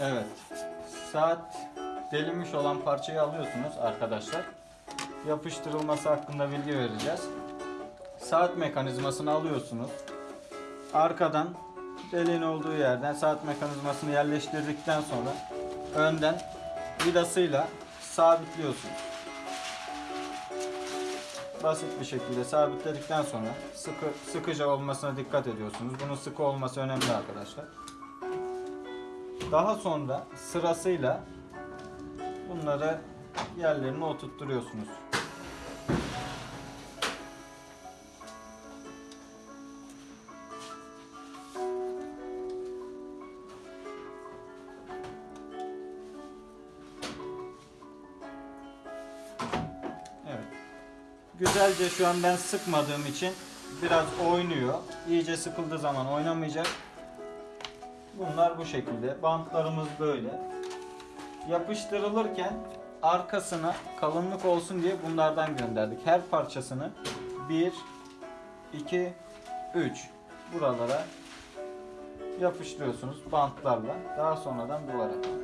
Evet. Saat delinmiş olan parçayı alıyorsunuz arkadaşlar. Yapıştırılması hakkında bilgi vereceğiz. Saat mekanizmasını alıyorsunuz. Arkadan deliğin olduğu yerden saat mekanizmasını yerleştirdikten sonra önden vidasıyla sabitliyorsunuz. Basit bir şekilde sabitledikten sonra sıkı sıkıca olmasına dikkat ediyorsunuz. Bunun sıkı olması önemli arkadaşlar. Daha sonra sırasıyla bunları yerlerine oturtturuyorsunuz. Güzelce şu an ben sıkmadığım için biraz oynuyor. İyice sıkıldığı zaman oynamayacak. Bunlar bu şekilde. Bantlarımız böyle. Yapıştırılırken arkasına kalınlık olsun diye bunlardan gönderdik. Her parçasını 1 2 3 buralara yapıştırıyorsunuz bantlarla. Daha sonradan duvara.